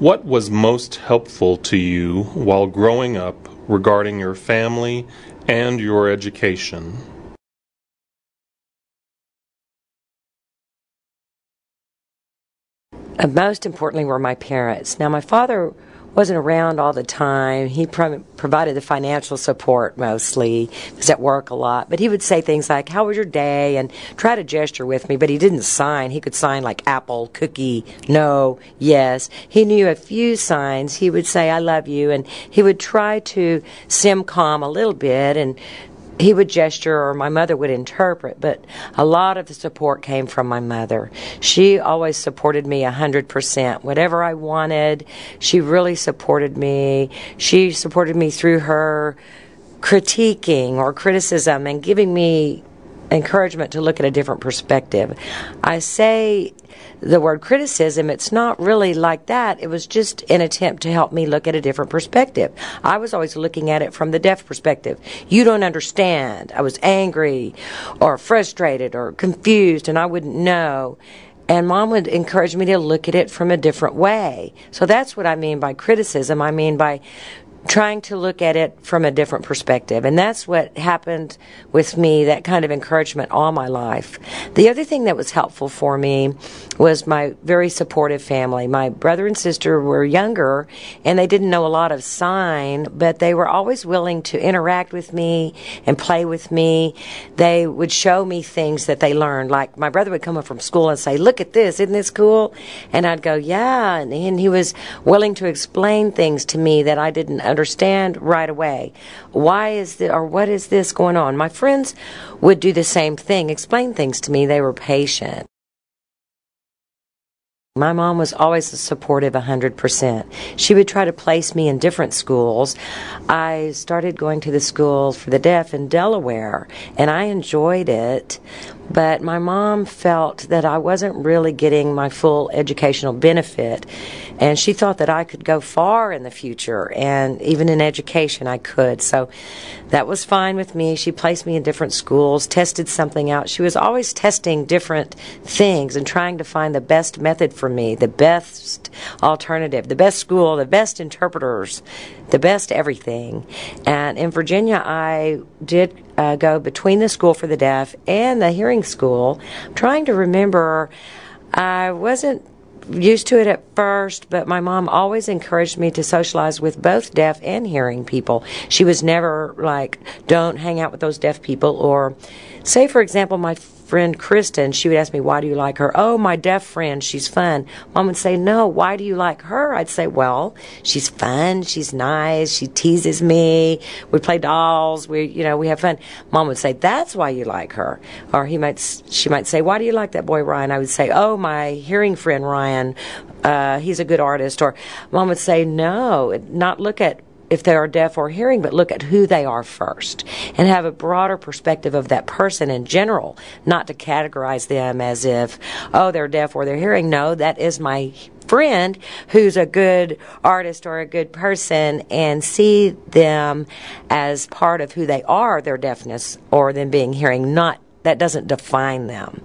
What was most helpful to you while growing up regarding your family and your education? Uh, most importantly were my parents. Now, my father wasn't around all the time. He pro- provided the financial support mostly. He was at work a lot, but he would say things like, "How was your day?" and try to gesture with me. But he didn't sign. He could sign like apple, cookie, no, yes. He knew a few signs. He would say, "I love you," and he would try to SimCom a little bit and he would gesture or my mother would interpret, but a lot of the support came from my mother. She always supported me a hundred percent. Whatever I wanted, she really supported me. She supported me through her critiquing or criticism and giving me encouragement to look at a different perspective. I say the word criticism, it's not really like that. It was just an attempt to help me look at a different perspective. I was always looking at it from the deaf perspective. You don't understand. I was angry or frustrated or confused and I wouldn't know. And mom would encourage me to look at it from a different way. So that's what I mean by criticism. I mean by trying to look at it from a different perspective. And that's what happened with me, that kind of encouragement all my life. The other thing that was helpful for me was my very supportive family. My brother and sister were younger and they didn't know a lot of sign, but they were always willing to interact with me and play with me. They would show me things that they learned. Like my brother would come up from school and say, look at this, isn't this cool? And I'd go, yeah. And, he was willing to explain things to me that I didn't understand right away. Why is this, or what is this going on? My friends would do the same thing, explain things to me. They were patient. My mom was always supportive 100%. She would try to place me in different schools. I started going to the school for the deaf in Delaware, and I enjoyed it, but my mom felt that I wasn't really getting my full educational benefit, and she thought that I could go far in the future, and even in education I could. So that was fine with me. She placed me in different schools, tested something out. She was always testing different things and trying to find the best method for me, the best alternative, the best school, the best interpreters, the best everything. And in Virginia, I did uh, go between the school for the deaf and the hearing school. I'm trying to remember, I wasn't used to it at first, but my mom always encouraged me to socialize with both deaf and hearing people. She was never like, don't hang out with those deaf people, or say, for example, my friend Kristen, she would ask me, Why do you like her? Oh, my deaf friend, she's fun. Mom would say, No, why do you like her? I'd say, Well, she's fun, she's nice, she teases me, we play dolls, we you know, we have fun. Mom would say, That's why you like her. Or he might she might say, Why do you like that boy Ryan? I would say, Oh, my hearing friend Ryan, uh, he's a good artist. Or mom would say, No, not look at if they are deaf or hearing, but look at who they are first and have a broader perspective of that person in general, not to categorize them as if, oh, they're deaf or they're hearing. No, that is my friend who's a good artist or a good person and see them as part of who they are, their deafness or them being hearing, not that doesn't define them.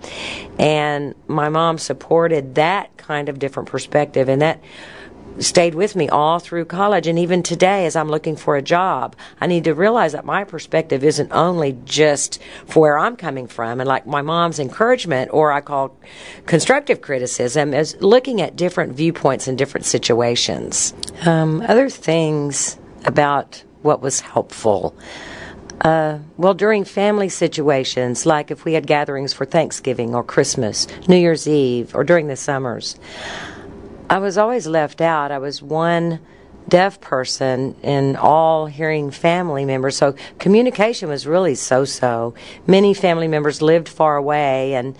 And my mom supported that kind of different perspective and that stayed with me all through college and even today as I'm looking for a job. I need to realize that my perspective isn't only just for where I'm coming from and like my mom's encouragement or I call constructive criticism is looking at different viewpoints in different situations. Um, other things about what was helpful. Uh, well, during family situations, like if we had gatherings for Thanksgiving or Christmas, New Year's Eve, or during the summers, I was always left out. I was one deaf person in all hearing family members. So communication was really so so. Many family members lived far away and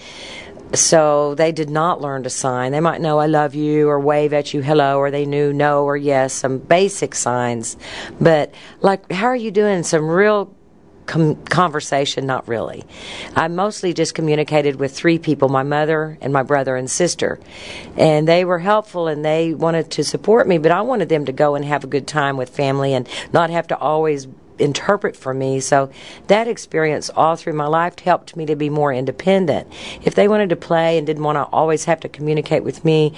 so they did not learn to sign. They might know I love you or wave at you hello or they knew no or yes, some basic signs. But like how are you doing? Some real com- conversation, not really. I mostly just communicated with three people my mother and my brother and sister. And they were helpful and they wanted to support me, but I wanted them to go and have a good time with family and not have to always interpret for me. So that experience all through my life helped me to be more independent. If they wanted to play and didn't want to always have to communicate with me,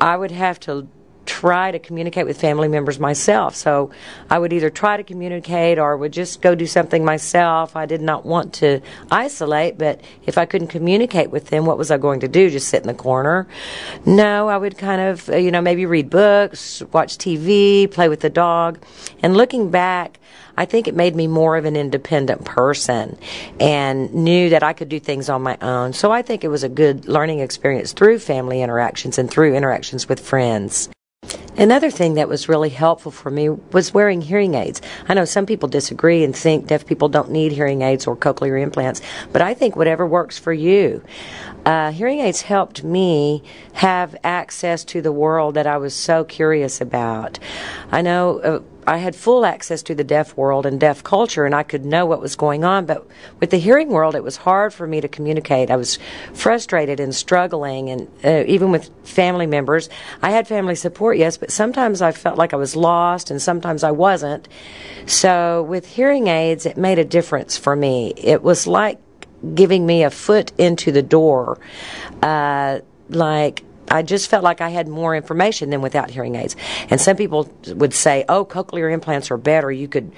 I would have to try to communicate with family members myself. So I would either try to communicate or would just go do something myself. I did not want to isolate, but if I couldn't communicate with them, what was I going to do? Just sit in the corner? No, I would kind of, uh, you know, maybe read books, watch TV, play with the dog. And looking back, I think it made me more of an independent person and knew that I could do things on my own. So I think it was a good learning experience through family interactions and through interactions with friends. Another thing that was really helpful for me was wearing hearing aids. I know some people disagree and think deaf people don't need hearing aids or cochlear implants, but I think whatever works for you. Uh, hearing aids helped me have access to the world that I was so curious about. I know. Uh, I had full access to the deaf world and deaf culture, and I could know what was going on. But with the hearing world, it was hard for me to communicate. I was frustrated and struggling, and uh, even with family members, I had family support, yes, but sometimes I felt like I was lost, and sometimes I wasn't. So with hearing aids, it made a difference for me. It was like giving me a foot into the door. Uh, like I just felt like I had more information than without hearing aids. And some people would say, oh, cochlear implants are better. You could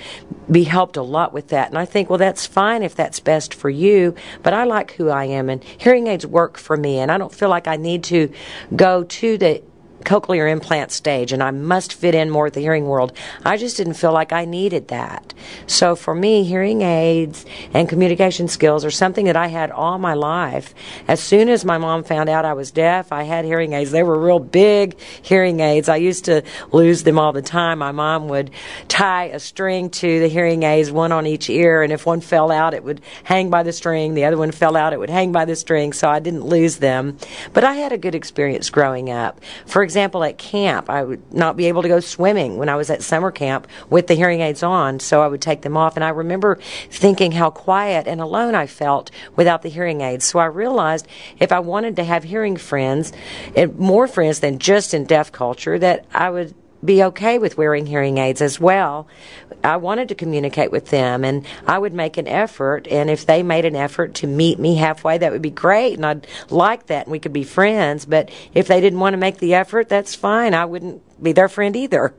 be helped a lot with that. And I think, well, that's fine if that's best for you, but I like who I am and hearing aids work for me. And I don't feel like I need to go to the cochlear implant stage and I must fit in more with the hearing world. I just didn't feel like I needed that. So for me, hearing aids and communication skills are something that I had all my life. As soon as my mom found out I was deaf, I had hearing aids. They were real big hearing aids. I used to lose them all the time. My mom would tie a string to the hearing aids, one on each ear, and if one fell out, it would hang by the string. The other one fell out, it would hang by the string, so I didn't lose them. But I had a good experience growing up. For example, at camp, I would not be able to go swimming when I was at summer camp with the hearing aids on, so I would take them off. And I remember thinking how quiet and alone I felt without the hearing aids. So I realized if I wanted to have hearing friends, and more friends than just in deaf culture, that I would be okay with wearing hearing aids as well. I wanted to communicate with them and I would make an effort and if they made an effort to meet me halfway that would be great and I'd like that and we could be friends but if they didn't want to make the effort that's fine I wouldn't be their friend either.